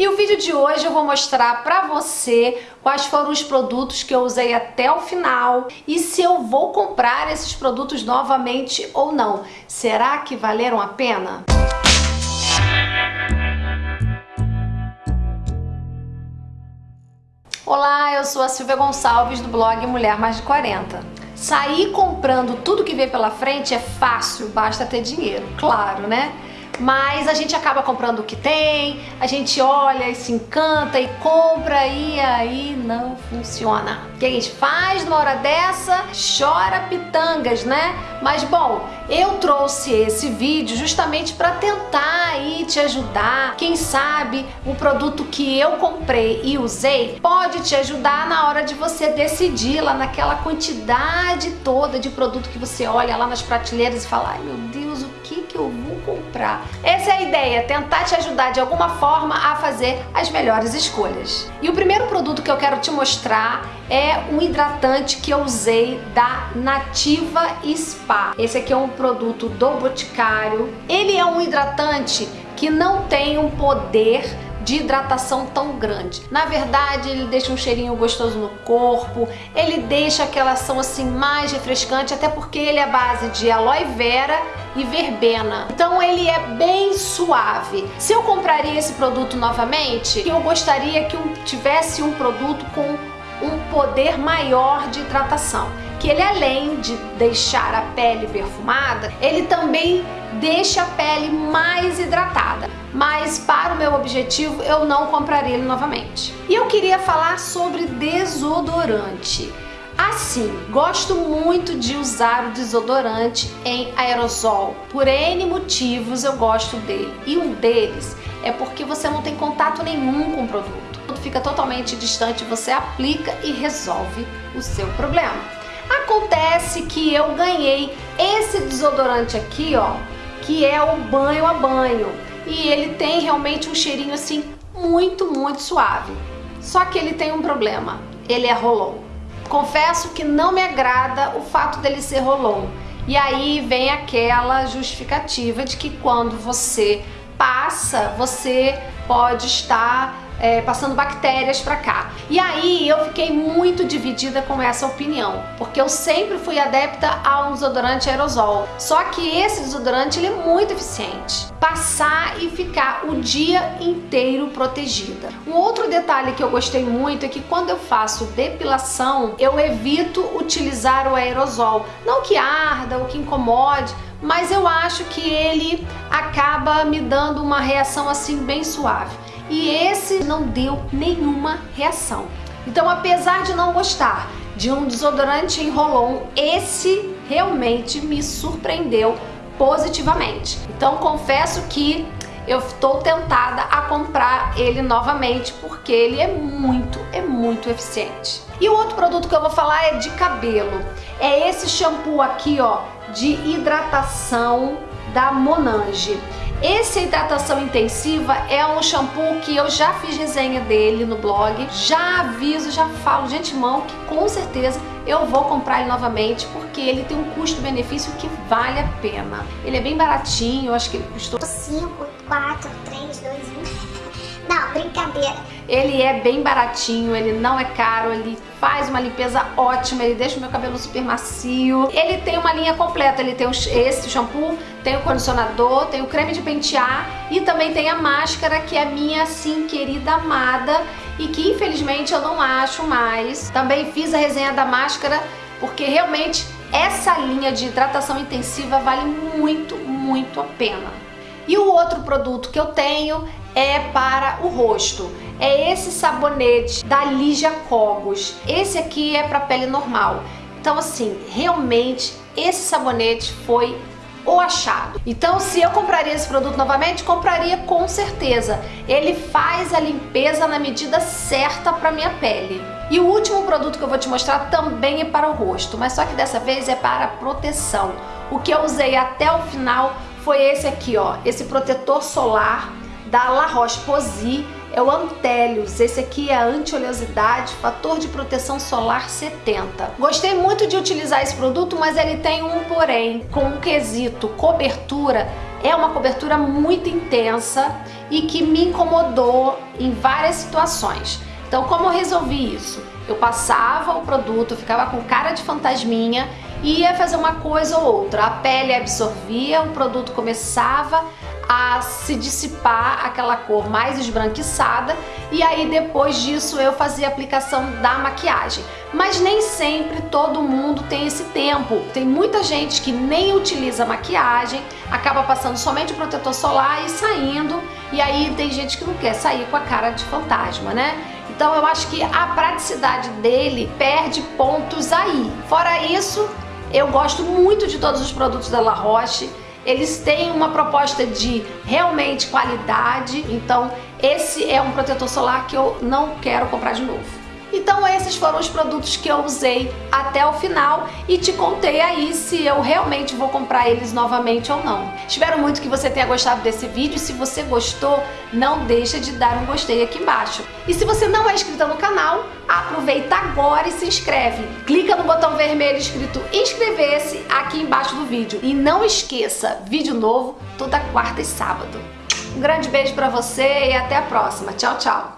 E o vídeo de hoje eu vou mostrar pra você quais foram os produtos que eu usei até o final e se eu vou comprar esses produtos novamente ou não. Será que valeram a pena? Olá, eu sou a Silvia Gonçalves do blog Mulher Mais de 40. Sair comprando tudo que vê pela frente é fácil, basta ter dinheiro, claro, né? Mas a gente acaba comprando o que tem, a gente olha e se encanta e compra e aí não funciona. O que a gente faz numa hora dessa? Chora pitangas, né? Mas bom, eu trouxe esse vídeo justamente para tentar aí te ajudar. Quem sabe o produto que eu comprei e usei pode te ajudar na hora de você decidir lá naquela quantidade toda de produto que você olha lá nas prateleiras e fala, ai meu Deus, o que eu vou comprar? Essa é a ideia, tentar te ajudar de alguma forma a fazer as melhores escolhas. E o primeiro produto que eu quero te mostrar é um hidratante que eu usei da Nativa Spa. Esse aqui é um produto do Boticário. Ele é um hidratante que não tem um poder de hidratação tão grande. Na verdade, ele deixa um cheirinho gostoso no corpo, ele deixa aquela ação assim mais refrescante, até porque ele é base de aloe vera e verbena. Então ele é bem suave. Se eu compraria esse produto novamente, eu gostaria que tivesse um produto com um poder maior de hidratação que ele além de deixar a pele perfumada, ele também deixa a pele mais hidratada. Mas para o meu objetivo eu não compraria ele novamente. E eu queria falar sobre desodorante. Assim, gosto muito de usar o desodorante em aerosol. Por N motivos eu gosto dele. E um deles é porque você não tem contato nenhum com o produto. Tudo fica totalmente distante, você aplica e resolve o seu problema. Acontece que eu ganhei esse desodorante aqui, ó, que é o banho a banho. E ele tem realmente um cheirinho assim muito, muito suave. Só que ele tem um problema, ele é rolon. Confesso que não me agrada o fato dele ser rolon. E aí vem aquela justificativa de que quando você passa, você pode estar é, passando bactérias para cá. E aí eu fiquei muito dividida com essa opinião, porque eu sempre fui adepta a um desodorante aerosol. Só que esse desodorante ele é muito eficiente. Passar e ficar o dia inteiro protegida. Um outro detalhe que eu gostei muito é que quando eu faço depilação, eu evito utilizar o aerosol. Não que arda ou que incomode, mas eu acho que ele acaba me dando uma reação assim bem suave e esse não deu nenhuma reação. Então, apesar de não gostar de um desodorante em roll-on, esse realmente me surpreendeu positivamente. Então, confesso que eu estou tentada a comprar ele novamente porque ele é muito, é muito eficiente. E o outro produto que eu vou falar é de cabelo. É esse shampoo aqui, ó, de hidratação da Monange. Esse hidratação intensiva é um shampoo que eu já fiz resenha dele no blog, já aviso, já falo de antemão que com certeza eu vou comprar ele novamente porque ele tem um custo-benefício que vale a pena. Ele é bem baratinho, eu acho que ele custou 5, 4, 3, 2, 1... Brincadeira. Ele é bem baratinho, ele não é caro, ele faz uma limpeza ótima, ele deixa o meu cabelo super macio. Ele tem uma linha completa, ele tem esse shampoo, tem o condicionador, tem o creme de pentear e também tem a máscara que é minha, assim, querida amada e que infelizmente eu não acho mais. Também fiz a resenha da máscara porque realmente essa linha de hidratação intensiva vale muito, muito a pena. E o outro produto que eu tenho é para o rosto. É esse sabonete da Ligia Cogos. Esse aqui é para pele normal. Então assim, realmente esse sabonete foi o achado. Então se eu compraria esse produto novamente, compraria com certeza. Ele faz a limpeza na medida certa para minha pele. E o último produto que eu vou te mostrar também é para o rosto, mas só que dessa vez é para proteção. O que eu usei até o final foi esse aqui, ó, esse protetor solar da La Roche-Posay é o Antelius. Esse aqui é a anti-oleosidade, fator de proteção solar 70. Gostei muito de utilizar esse produto, mas ele tem um porém. Com um quesito cobertura, é uma cobertura muito intensa e que me incomodou em várias situações. Então como eu resolvi isso? Eu passava o produto, ficava com cara de fantasminha e ia fazer uma coisa ou outra. A pele absorvia, o produto começava a se dissipar aquela cor mais esbranquiçada e aí depois disso eu fazia a aplicação da maquiagem. Mas nem sempre todo mundo tem esse tempo. Tem muita gente que nem utiliza maquiagem, acaba passando somente o protetor solar e saindo, e aí tem gente que não quer sair com a cara de fantasma, né? Então eu acho que a praticidade dele perde pontos aí. Fora isso, eu gosto muito de todos os produtos da La Roche. Eles têm uma proposta de realmente qualidade, então esse é um protetor solar que eu não quero comprar de novo. Então esses foram os produtos que eu usei até o final e te contei aí se eu realmente vou comprar eles novamente ou não. Espero muito que você tenha gostado desse vídeo. Se você gostou, não deixa de dar um gostei aqui embaixo. E se você não é inscrito no canal, aproveita agora e se inscreve. Clica no botão vermelho escrito inscrever-se aqui embaixo do vídeo. E não esqueça, vídeo novo toda quarta e sábado. Um grande beijo pra você e até a próxima. Tchau, tchau!